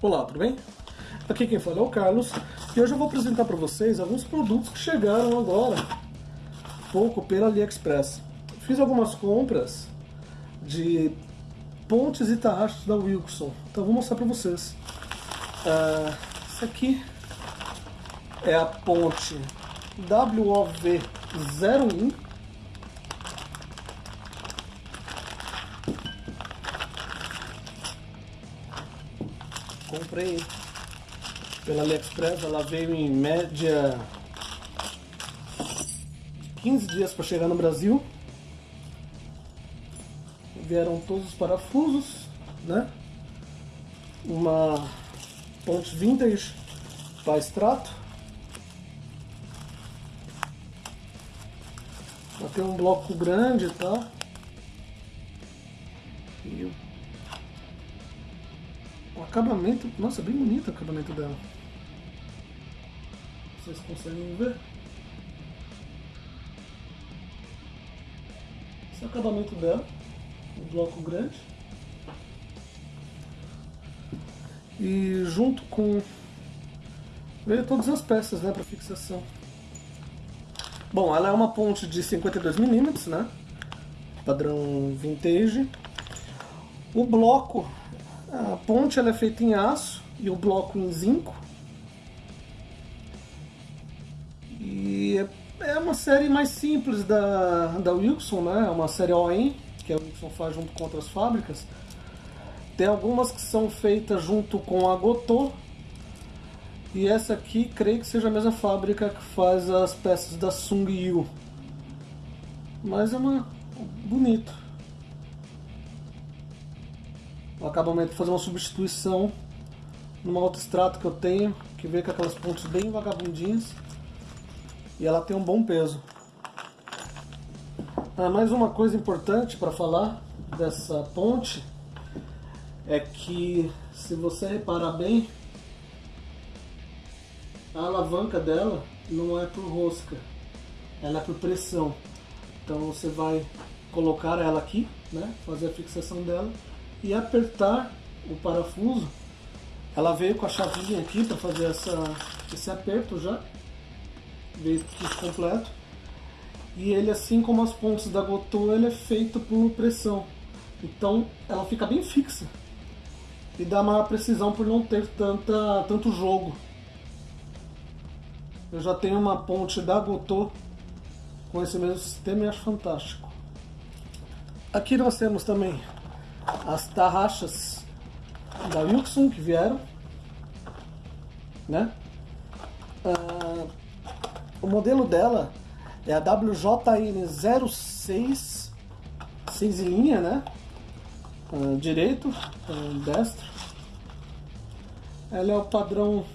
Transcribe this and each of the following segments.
Olá, tudo bem? Aqui quem fala é o Carlos e hoje eu vou apresentar para vocês alguns produtos que chegaram agora, pouco pela AliExpress. Fiz algumas compras de pontes e tarrachos da Wilson, então vou mostrar para vocês. Uh, esse aqui é a ponte WOV01 comprei pela AliExpress, ela veio em média 15 dias para chegar no Brasil. Vieram todos os parafusos, né? Uma ponte vintage para extrato. Ela tem um bloco grande, tá? Acabamento, nossa, bem bonito o acabamento dela. Vocês conseguem ver? Esse é o acabamento dela, um bloco grande. E junto com veio todas as peças, né, para fixação. Bom, ela é uma ponte de 52mm, né? Padrão vintage. O bloco a ponte ela é feita em aço e o bloco em zinco. E é, é uma série mais simples da, da Wilson, né? É uma série OEM, que a Wilson faz junto com outras fábricas. Tem algumas que são feitas junto com a Gotô. E essa aqui, creio que seja a mesma fábrica que faz as peças da Sung Yu. Mas é uma bonito o acabamento fazer uma substituição numa autoestrato que eu tenho, que veio com aquelas pontes bem vagabundinhas e ela tem um bom peso. Ah, mais uma coisa importante para falar dessa ponte é que se você reparar bem a alavanca dela não é por rosca, ela é por pressão. Então você vai colocar ela aqui, né, fazer a fixação dela e apertar o parafuso. Ela veio com a chavinha aqui para fazer essa, esse aperto já, veio kit completo. E ele, assim como as pontas da Gotô, ele é feito por pressão. Então ela fica bem fixa e dá maior precisão por não ter tanta, tanto jogo. Eu já tenho uma ponte da Gotô com esse mesmo sistema e acho fantástico. Aqui nós temos também as tarraxas da Wilson que vieram, né? Ah, o modelo dela é a WJN06, 6 linha, né? Ah, direito, ah, destro. Ela é o padrão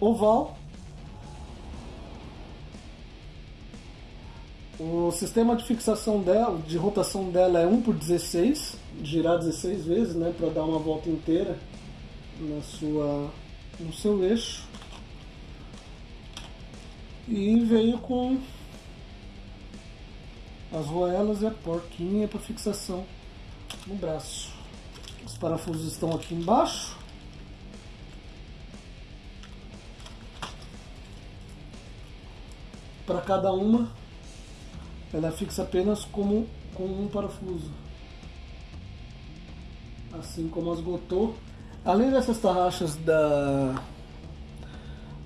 oval O sistema de fixação dela, de rotação dela é 1 por 16, girar 16 vezes, né, para dar uma volta inteira na sua, no seu eixo. E veio com as roelas e a porquinha para fixação no braço. Os parafusos estão aqui embaixo. Para cada uma ela fixa apenas como, com um parafuso. Assim como as Gotô. Além dessas tarraxas da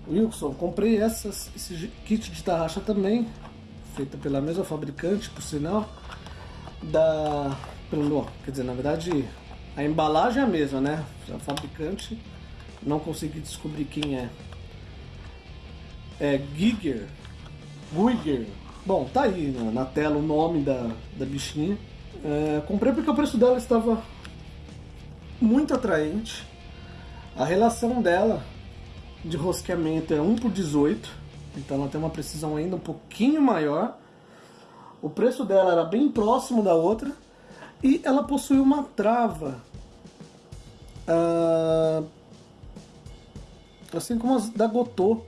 Wilson, comprei essas, esse kit de tarraxa também, feita pela mesma fabricante, por sinal, da... Pelo, quer dizer, na verdade, a embalagem é a mesma, né? A fabricante, não consegui descobrir quem é. É Giger, Guiger, Bom, tá aí né, na tela o nome da, da bichinha. É, comprei porque o preço dela estava muito atraente. A relação dela de rosqueamento é 1 por 18, então ela tem uma precisão ainda um pouquinho maior. O preço dela era bem próximo da outra e ela possui uma trava, uh, assim como as da Gotô,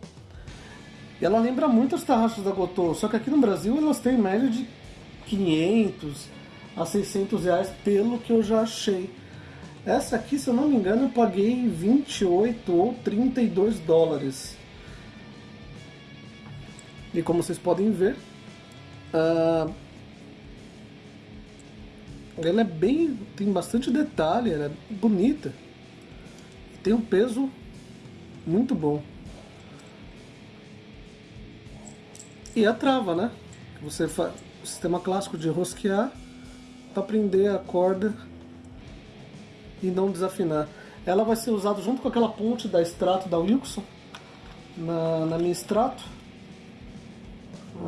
ela lembra muito as tarraxas da Gotô, só que aqui no Brasil elas têm média de 500 a 600 reais, pelo que eu já achei. Essa aqui, se eu não me engano, eu paguei 28 ou 32 dólares. E como vocês podem ver, uh, ela é bem. tem bastante detalhe, ela é bonita. Tem um peso muito bom. E a trava, né? Você faz o sistema clássico de rosquear para prender a corda e não desafinar. Ela vai ser usada junto com aquela ponte da extrato da Wilson na, na minha extrato.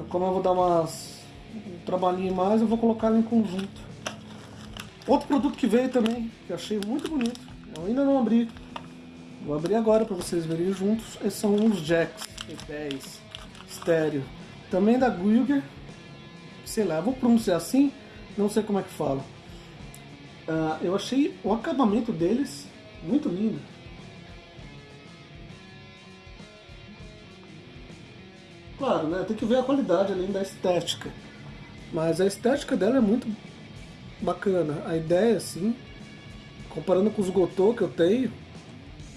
Como eu vou dar umas, um trabalhinho mais, eu vou colocar ela em conjunto. Outro produto que veio também, que eu achei muito bonito, eu ainda não abri. Vou abrir agora para vocês verem juntos. Esses são uns jacks P10 estéreo. Também da Guilger. Sei lá, vou pronunciar assim, não sei como é que fala. Uh, eu achei o acabamento deles muito lindo. Claro, né? Tem que ver a qualidade além da estética. Mas a estética dela é muito bacana. A ideia, assim, comparando com os Gotô que eu tenho,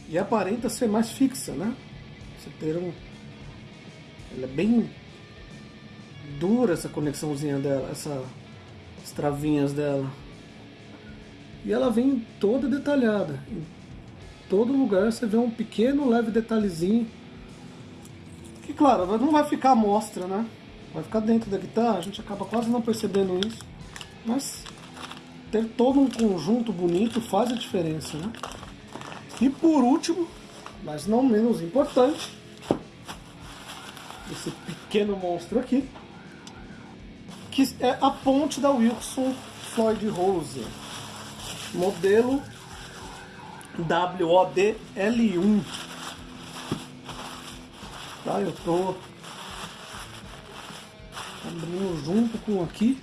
e aparenta ser mais fixa, né? Você ter um. Ela é bem dura essa conexãozinha dela, essa, as travinhas dela. E ela vem toda detalhada. Em todo lugar você vê um pequeno leve detalhezinho. Que claro, não vai ficar à mostra, né? Vai ficar dentro da guitarra, a gente acaba quase não percebendo isso. Mas ter todo um conjunto bonito faz a diferença, né? E por último, mas não menos importante, esse pequeno monstro aqui, que é a ponte da Wilson Floyd Rose modelo WODL1. Tá, eu tô abrindo junto com aqui,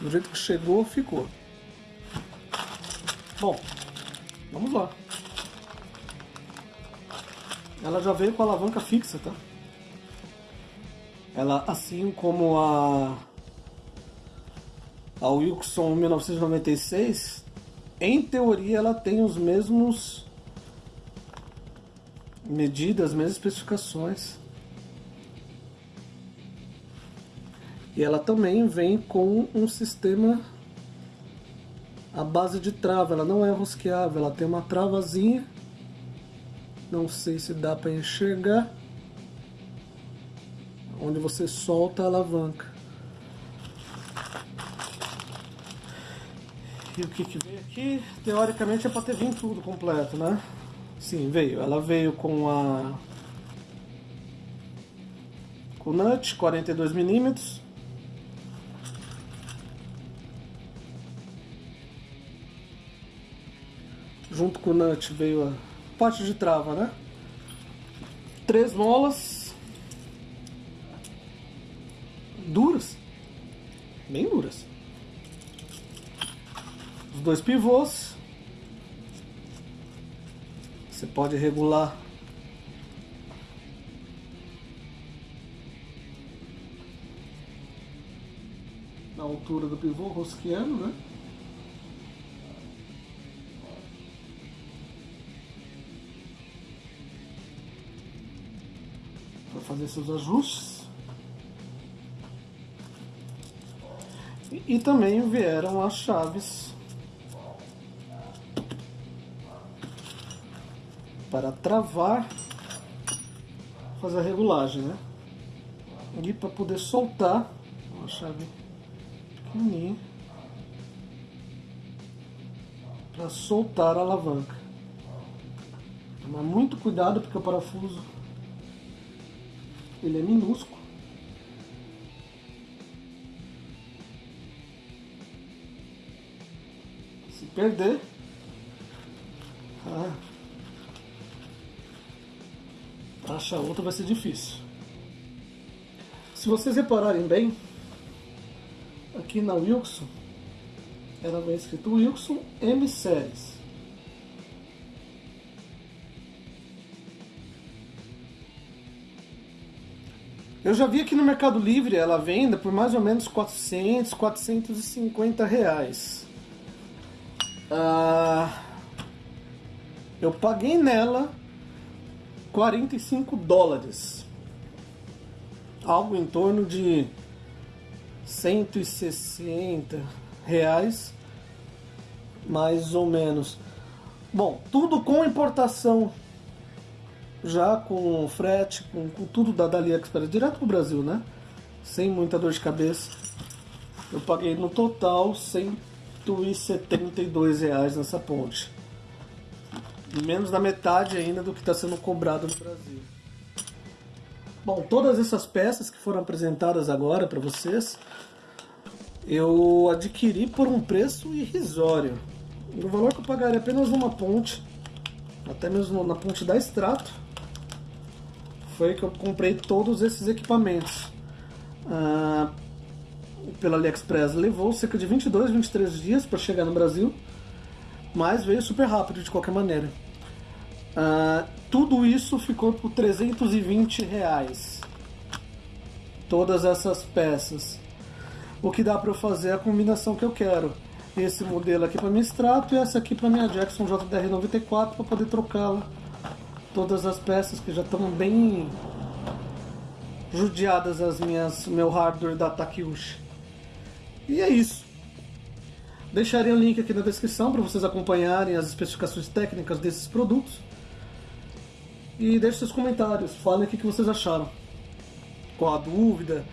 do jeito que chegou, ficou. Bom, vamos lá. Ela já veio com a alavanca fixa, tá? Ela, assim como a a Wilson 1996, em teoria ela tem os mesmos medidas, as mesmas especificações. E ela também vem com um sistema a base de trava, ela não é rosqueável, ela tem uma travazinha. Não sei se dá para enxergar. Onde você solta a alavanca. E o que, que veio aqui? Teoricamente é para ter vindo tudo completo, né? Sim, veio. Ela veio com a. Com o nut 42mm. Junto com o nut veio a parte de trava, né? Três molas. Os dois pivôs. Você pode regular na altura do pivô rosqueando, né? Para fazer seus ajustes. E, e também vieram as chaves para travar, fazer a regulagem, né? E para poder soltar, uma chave pequenininha, para soltar a alavanca. Tomar muito cuidado porque o parafuso ele é minúsculo. Se perder, ah, achar outra vai ser difícil. Se vocês repararem bem, aqui na Wilson, ela vem escrito Wilson M Series. Eu já vi aqui no Mercado Livre ela venda por mais ou menos 400, 450 reais. Ah, Eu paguei nela 45 dólares. Algo em torno de 160 reais, mais ou menos. Bom, tudo com importação, já com frete, com, com tudo da, da AliExpress, direto pro Brasil, né? Sem muita dor de cabeça. Eu paguei no total 172 reais nessa ponte. Menos da metade ainda do que está sendo cobrado no Brasil. Bom, todas essas peças que foram apresentadas agora para vocês, eu adquiri por um preço irrisório. O valor que eu pagaria apenas numa ponte, até mesmo na ponte da Extrato, foi que eu comprei todos esses equipamentos. Ah, pela AliExpress levou cerca de 22, 23 dias para chegar no Brasil, mas veio super rápido de qualquer maneira. Ah, tudo isso ficou por 320 reais. Todas essas peças. O que dá para eu fazer é a combinação que eu quero. Esse modelo aqui para minha Strato e essa aqui para minha Jackson JDR94 para poder trocá-la. Todas as peças que já estão bem judiadas as minhas meu hardware da Takeuchi. E é isso. Deixarei o link aqui na descrição para vocês acompanharem as especificações técnicas desses produtos. E deixe seus comentários, falem o que vocês acharam. Qual a dúvida?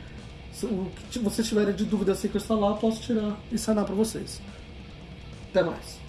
O que vocês tiverem de dúvida assim que eu instalar, eu posso tirar e sanar para vocês. Até mais.